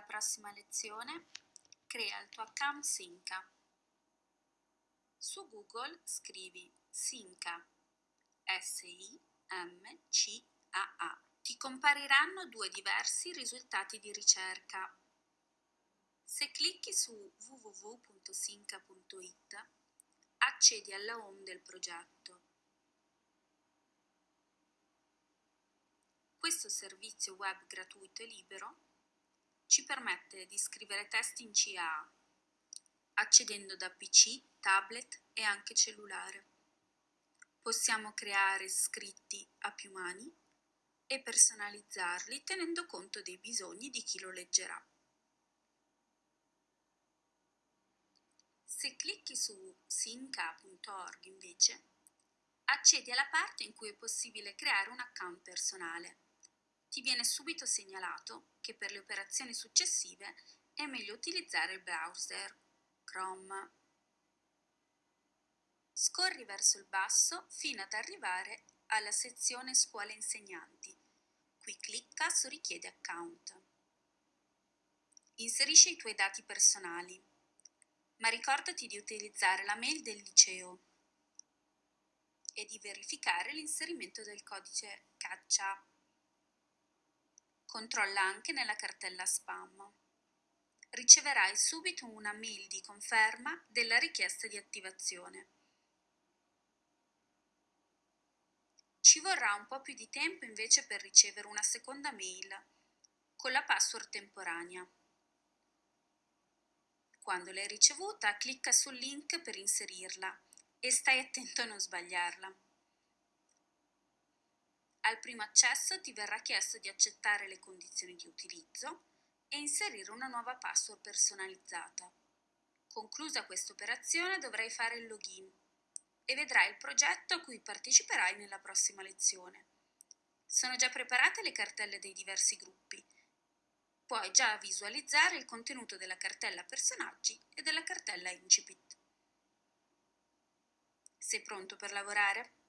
nella prossima lezione crea il tuo account Sinca. Su Google scrivi Sinca, S-I-M-C-A-A. Ti compariranno due diversi risultati di ricerca. Se clicchi su www.sinca.it accedi alla home del progetto. Questo servizio web gratuito e libero ci permette di scrivere testi in CA, accedendo da PC, tablet e anche cellulare. Possiamo creare scritti a più mani e personalizzarli tenendo conto dei bisogni di chi lo leggerà. Se clicchi su sinca.org invece, accedi alla parte in cui è possibile creare un account personale ti viene subito segnalato che per le operazioni successive è meglio utilizzare il browser Chrome. Scorri verso il basso fino ad arrivare alla sezione Scuole insegnanti. Qui clicca su Richiede account. Inserisci i tuoi dati personali, ma ricordati di utilizzare la mail del liceo e di verificare l'inserimento del codice caccia Controlla anche nella cartella spam. Riceverai subito una mail di conferma della richiesta di attivazione. Ci vorrà un po' più di tempo invece per ricevere una seconda mail con la password temporanea. Quando l'hai ricevuta, clicca sul link per inserirla e stai attento a non sbagliarla. Al primo accesso ti verrà chiesto di accettare le condizioni di utilizzo e inserire una nuova password personalizzata. Conclusa questa operazione dovrai fare il login e vedrai il progetto a cui parteciperai nella prossima lezione. Sono già preparate le cartelle dei diversi gruppi. Puoi già visualizzare il contenuto della cartella personaggi e della cartella incipit. Sei pronto per lavorare?